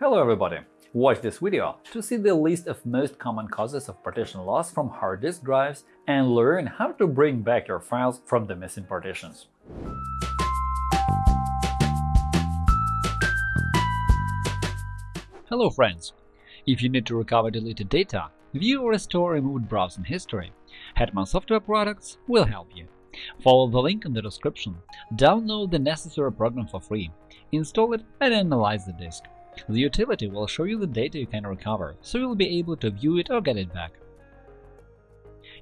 Hello everybody! Watch this video to see the list of most common causes of partition loss from hard disk drives and learn how to bring back your files from the missing partitions. Hello friends! If you need to recover deleted data, view or restore removed browsing history, Hetman Software Products will help you. Follow the link in the description, download the necessary program for free, install it and analyze the disk. The utility will show you the data you can recover, so you'll be able to view it or get it back.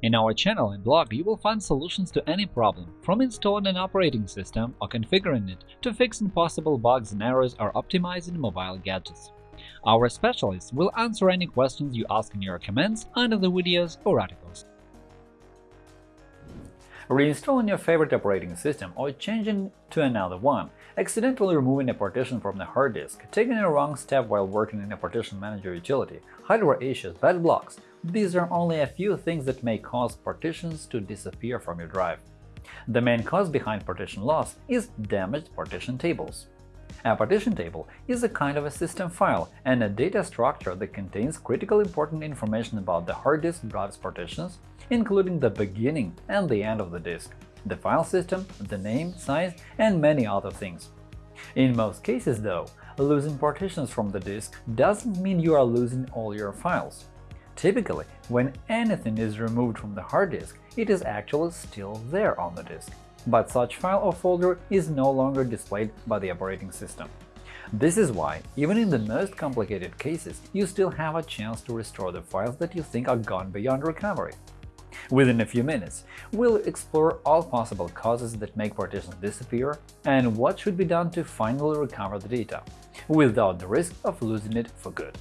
In our channel and blog you will find solutions to any problem, from installing an operating system or configuring it to fixing possible bugs and errors or optimizing mobile gadgets. Our specialists will answer any questions you ask in your comments under the videos or articles. Reinstalling your favorite operating system or changing to another one, accidentally removing a partition from the hard disk, taking a wrong step while working in a partition manager utility, hardware issues, bad blocks – these are only a few things that may cause partitions to disappear from your drive. The main cause behind partition loss is damaged partition tables. A partition table is a kind of a system file and a data structure that contains critical important information about the hard disk drive's partitions, including the beginning and the end of the disk, the file system, the name, size, and many other things. In most cases, though, losing partitions from the disk doesn't mean you are losing all your files. Typically, when anything is removed from the hard disk, it is actually still there on the disk but such file or folder is no longer displayed by the operating system. This is why, even in the most complicated cases, you still have a chance to restore the files that you think are gone beyond recovery. Within a few minutes, we'll explore all possible causes that make partitions disappear and what should be done to finally recover the data, without the risk of losing it for good.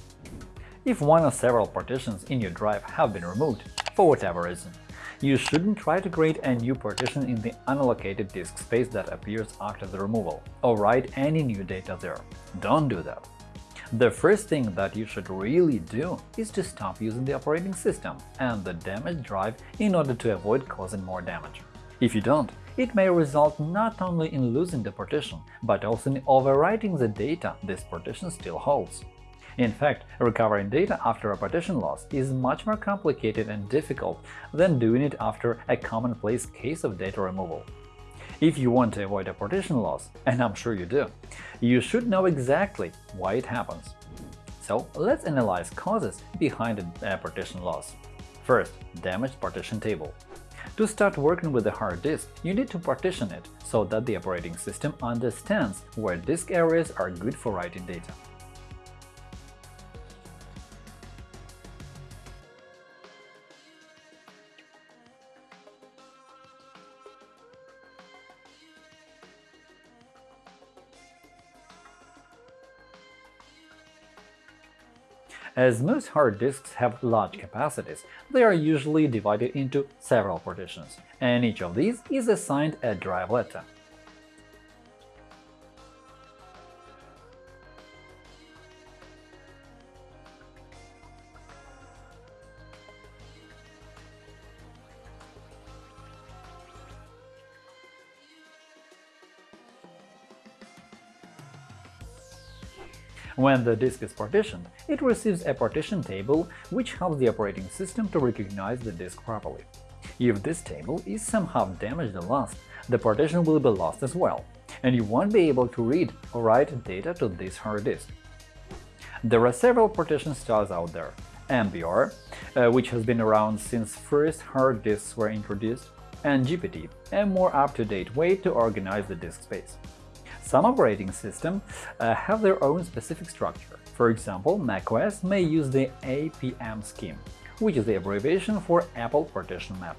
If one or several partitions in your drive have been removed, for whatever reason, you shouldn't try to create a new partition in the unallocated disk space that appears after the removal, or write any new data there. Don't do that. The first thing that you should really do is to stop using the operating system and the damaged drive in order to avoid causing more damage. If you don't, it may result not only in losing the partition, but also in overwriting the data this partition still holds. In fact, recovering data after a partition loss is much more complicated and difficult than doing it after a commonplace case of data removal. If you want to avoid a partition loss, and I'm sure you do, you should know exactly why it happens. So let's analyze causes behind a partition loss. First, damaged partition table. To start working with the hard disk, you need to partition it so that the operating system understands where disk areas are good for writing data. As most hard disks have large capacities, they are usually divided into several partitions, and each of these is assigned a drive letter. When the disk is partitioned, it receives a partition table which helps the operating system to recognize the disk properly. If this table is somehow damaged or lost, the partition will be lost as well, and you won't be able to read or write data to this hard disk. There are several partition styles out there – MBR, uh, which has been around since first hard disks were introduced, and GPT, a more up-to-date way to organize the disk space. Some operating systems uh, have their own specific structure. For example, macOS may use the APM scheme, which is the abbreviation for Apple Partition Map.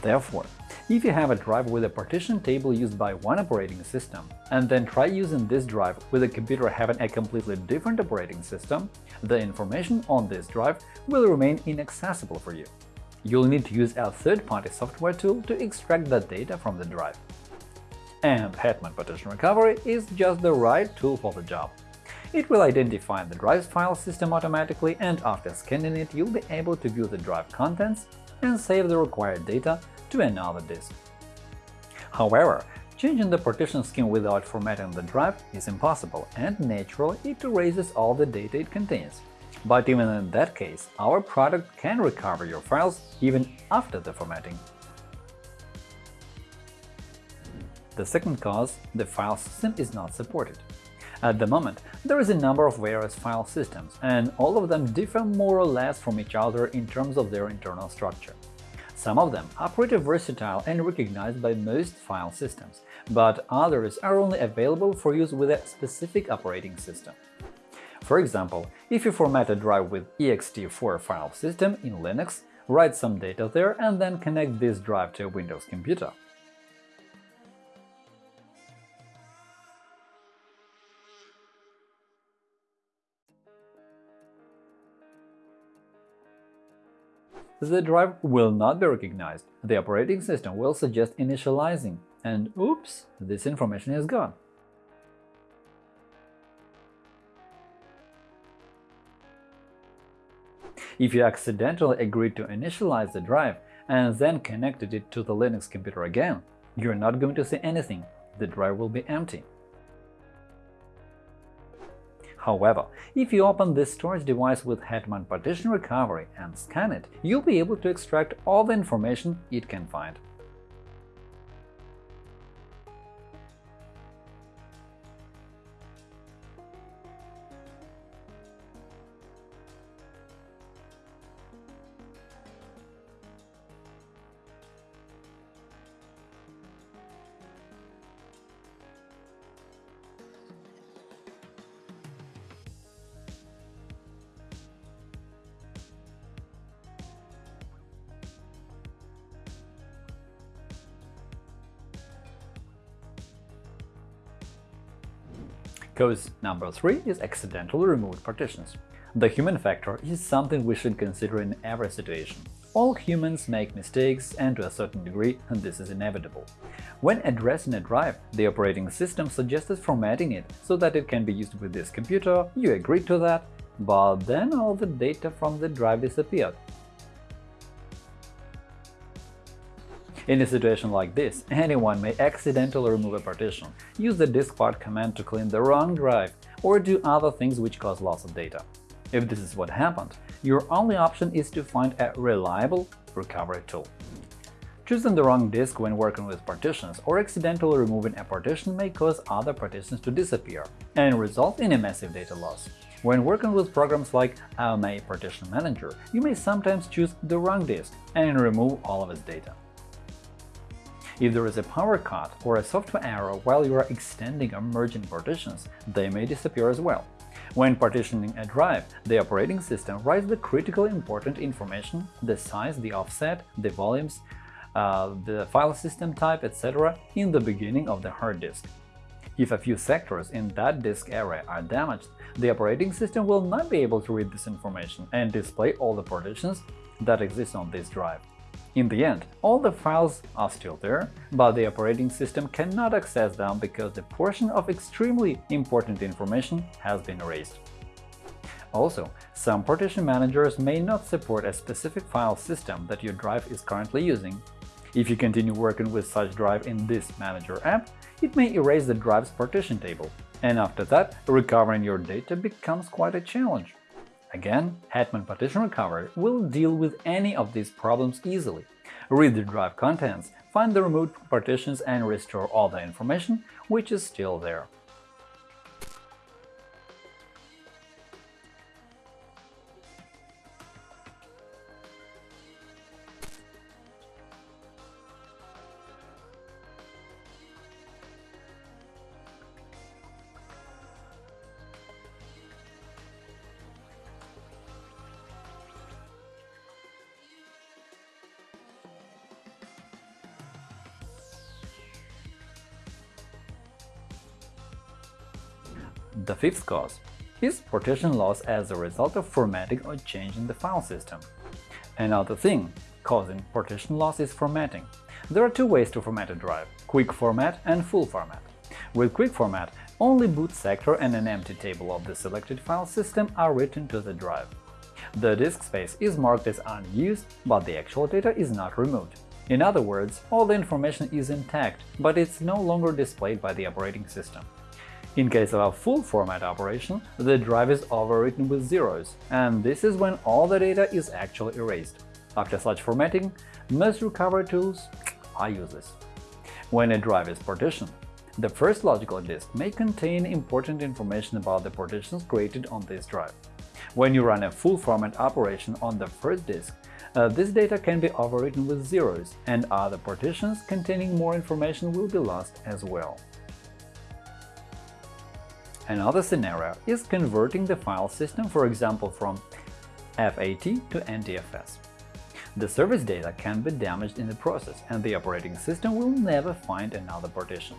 Therefore, if you have a drive with a partition table used by one operating system, and then try using this drive with a computer having a completely different operating system, the information on this drive will remain inaccessible for you. You'll need to use a third-party software tool to extract that data from the drive and Hetman Partition Recovery is just the right tool for the job. It will identify the drive's file system automatically, and after scanning it, you'll be able to view the drive contents and save the required data to another disk. However, Changing the partition scheme without formatting the drive is impossible, and naturally it erases all the data it contains. But even in that case, our product can recover your files even after the formatting. The second cause – the file system is not supported. At the moment, there is a number of various file systems, and all of them differ more or less from each other in terms of their internal structure. Some of them are pretty versatile and recognized by most file systems, but others are only available for use with a specific operating system. For example, if you format a drive with ext4 file system in Linux, write some data there and then connect this drive to a Windows computer, the drive will not be recognized. The operating system will suggest initializing, and oops, this information is gone. If you accidentally agreed to initialize the drive and then connected it to the Linux computer again, you're not going to see anything, the drive will be empty. However, if you open this storage device with Hetman Partition Recovery and scan it, you'll be able to extract all the information it can find. Cause number 3 is accidentally removed partitions. The human factor is something we should consider in every situation. All humans make mistakes, and to a certain degree this is inevitable. When addressing a drive, the operating system suggested formatting it so that it can be used with this computer, you agreed to that, but then all the data from the drive disappeared. In a situation like this, anyone may accidentally remove a partition, use the diskpart command to clean the wrong drive, or do other things which cause loss of data. If this is what happened, your only option is to find a reliable recovery tool. Choosing the wrong disk when working with partitions or accidentally removing a partition may cause other partitions to disappear and result in a massive data loss. When working with programs like AMA Partition Manager, you may sometimes choose the wrong disk and remove all of its data. If there is a power cut or a software error while you are extending or merging partitions, they may disappear as well. When partitioning a drive, the operating system writes the critically important information – the size, the offset, the volumes, uh, the file system type, etc. in the beginning of the hard disk. If a few sectors in that disk area are damaged, the operating system will not be able to read this information and display all the partitions that exist on this drive. In the end, all the files are still there, but the operating system cannot access them because the portion of extremely important information has been erased. Also, some partition managers may not support a specific file system that your drive is currently using. If you continue working with such drive in this Manager app, it may erase the drive's partition table, and after that, recovering your data becomes quite a challenge. Again, Hetman Partition Recovery will deal with any of these problems easily. Read the drive contents, find the removed partitions and restore all the information which is still there. The fifth cause is partition loss as a result of formatting or changing the file system. Another thing causing partition loss is formatting. There are two ways to format a drive – quick format and full format. With quick format, only boot sector and an empty table of the selected file system are written to the drive. The disk space is marked as unused, but the actual data is not removed. In other words, all the information is intact, but it's no longer displayed by the operating system. In case of a full-format operation, the drive is overwritten with zeros, and this is when all the data is actually erased. After such formatting, most recovery tools are useless. When a drive is partitioned, the first logical disk may contain important information about the partitions created on this drive. When you run a full-format operation on the first disk, uh, this data can be overwritten with zeros, and other partitions containing more information will be lost as well. Another scenario is converting the file system, for example, from FAT to NTFS. The service data can be damaged in the process, and the operating system will never find another partition.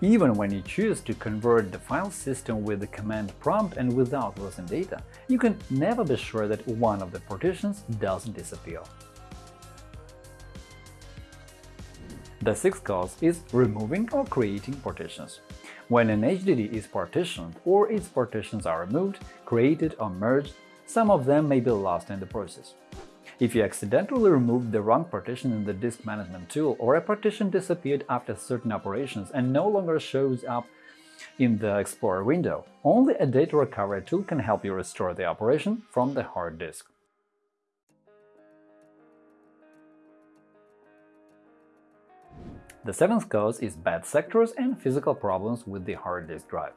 Even when you choose to convert the file system with the command prompt and without losing data, you can never be sure that one of the partitions doesn't disappear. The sixth cause is removing or creating partitions. When an HDD is partitioned or its partitions are removed, created or merged, some of them may be lost in the process. If you accidentally removed the wrong partition in the disk management tool or a partition disappeared after certain operations and no longer shows up in the Explorer window, only a data recovery tool can help you restore the operation from the hard disk. The seventh cause is bad sectors and physical problems with the hard disk drive.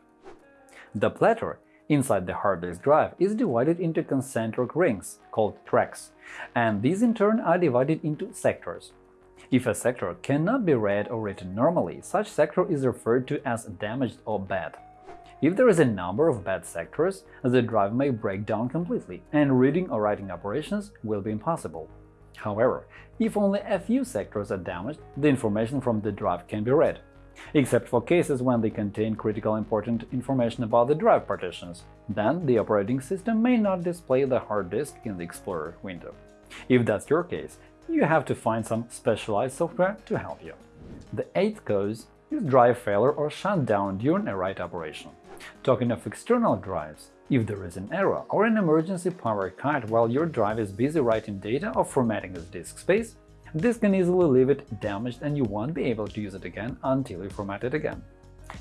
The platter inside the hard disk drive is divided into concentric rings, called tracks, and these in turn are divided into sectors. If a sector cannot be read or written normally, such sector is referred to as damaged or bad. If there is a number of bad sectors, the drive may break down completely, and reading or writing operations will be impossible. However, if only a few sectors are damaged, the information from the drive can be read, except for cases when they contain critical important information about the drive partitions. Then the operating system may not display the hard disk in the Explorer window. If that's your case, you have to find some specialized software to help you. The eighth cause is drive failure or shutdown during a write operation. Talking of external drives, if there is an error or an emergency power cut while your drive is busy writing data or formatting its disk space, this can easily leave it damaged and you won't be able to use it again until you format it again.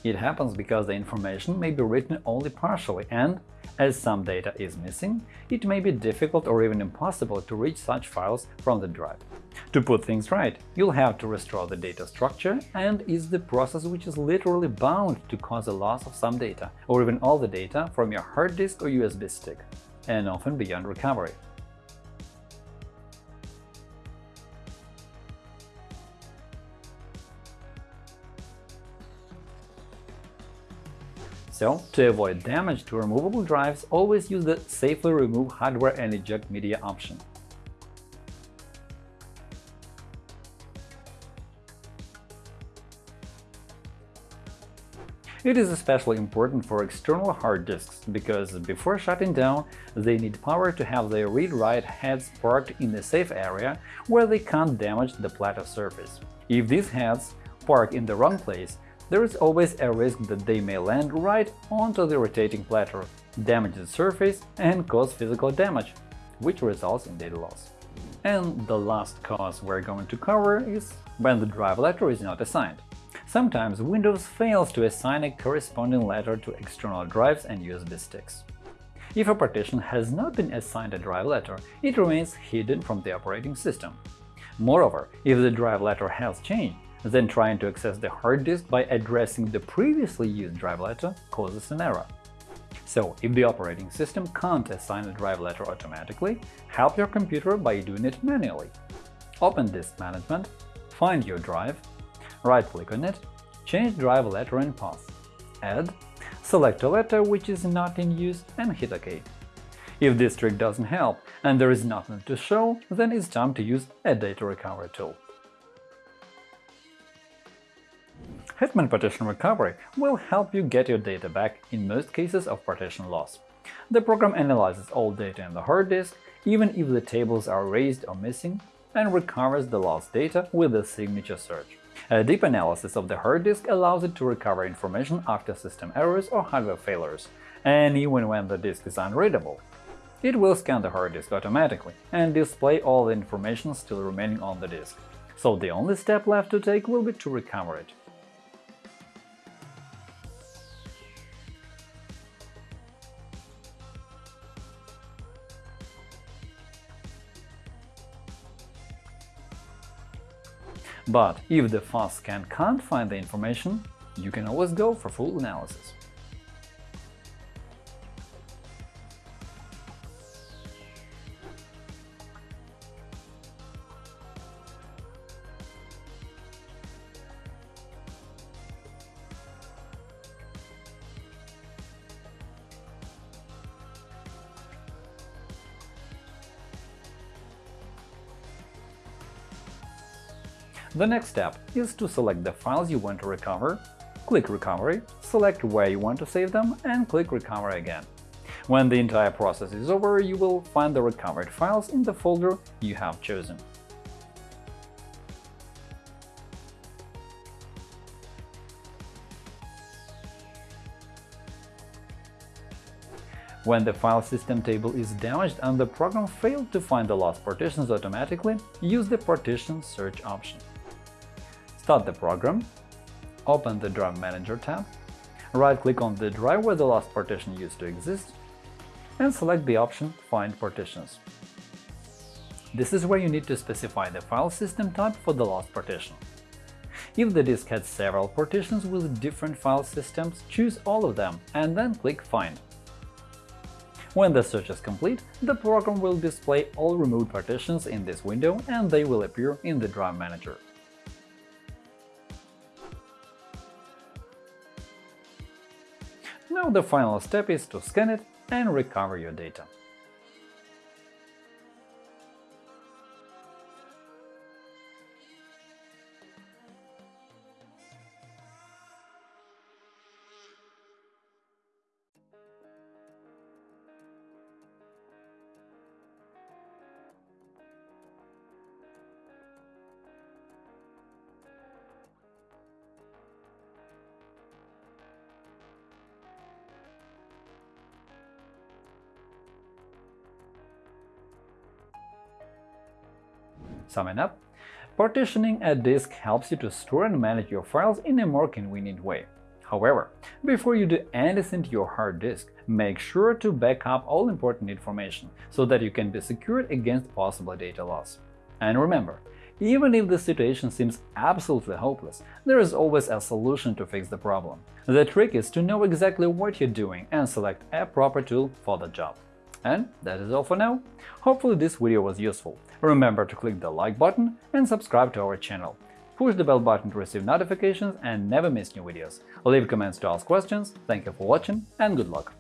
It happens because the information may be written only partially and, as some data is missing, it may be difficult or even impossible to reach such files from the drive. To put things right, you'll have to restore the data structure and is the process which is literally bound to cause a loss of some data, or even all the data from your hard disk or USB stick, and often beyond recovery. So, to avoid damage to removable drives, always use the Safely Remove Hardware and Eject Media option. It is especially important for external hard disks, because before shutting down, they need power to have their read-write heads parked in a safe area where they can't damage the platter surface. If these heads park in the wrong place, there is always a risk that they may land right onto the rotating platter, damage the surface and cause physical damage, which results in data loss. And the last cause we're going to cover is when the drive letter is not assigned. Sometimes Windows fails to assign a corresponding letter to external drives and USB sticks. If a partition has not been assigned a drive letter, it remains hidden from the operating system. Moreover, if the drive letter has changed, then trying to access the hard disk by addressing the previously used drive letter causes an error. So, if the operating system can't assign a drive letter automatically, help your computer by doing it manually. Open Disk Management, find your drive, right-click on it, change drive letter and path, add, select a letter which is not in use and hit OK. If this trick doesn't help and there is nothing to show, then it's time to use a data recovery tool. Hetman Partition Recovery will help you get your data back in most cases of partition loss. The program analyzes all data in the hard disk, even if the tables are erased or missing, and recovers the lost data with a signature search. A deep analysis of the hard disk allows it to recover information after system errors or hardware failures, and even when the disk is unreadable. It will scan the hard disk automatically and display all the information still remaining on the disk, so the only step left to take will be to recover it. But if the fast scan can't find the information, you can always go for full analysis. The next step is to select the files you want to recover, click Recovery, select where you want to save them, and click Recover again. When the entire process is over, you will find the recovered files in the folder you have chosen. When the file system table is damaged and the program failed to find the lost partitions automatically, use the Partition Search option. Start the program, open the Drive Manager tab, right-click on the drive where the last partition used to exist, and select the option Find partitions. This is where you need to specify the file system type for the lost partition. If the disk had several partitions with different file systems, choose all of them and then click Find. When the search is complete, the program will display all removed partitions in this window and they will appear in the Drive Manager. The final step is to scan it and recover your data. Summing up, partitioning a disk helps you to store and manage your files in a more convenient way. However, before you do anything to your hard disk, make sure to back up all important information so that you can be secured against possible data loss. And remember, even if the situation seems absolutely hopeless, there is always a solution to fix the problem. The trick is to know exactly what you're doing and select a proper tool for the job. And that is all for now. Hopefully this video was useful. Remember to click the like button and subscribe to our channel. Push the bell button to receive notifications and never miss new videos. Leave comments to ask questions. Thank you for watching and good luck!